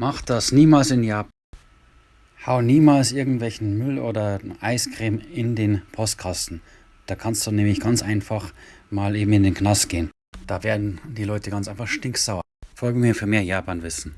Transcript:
Mach das niemals in Japan. Hau niemals irgendwelchen Müll oder Eiscreme in den Postkasten. Da kannst du nämlich ganz einfach mal eben in den Knast gehen. Da werden die Leute ganz einfach stinksauer. Folge mir für mehr Japanwissen.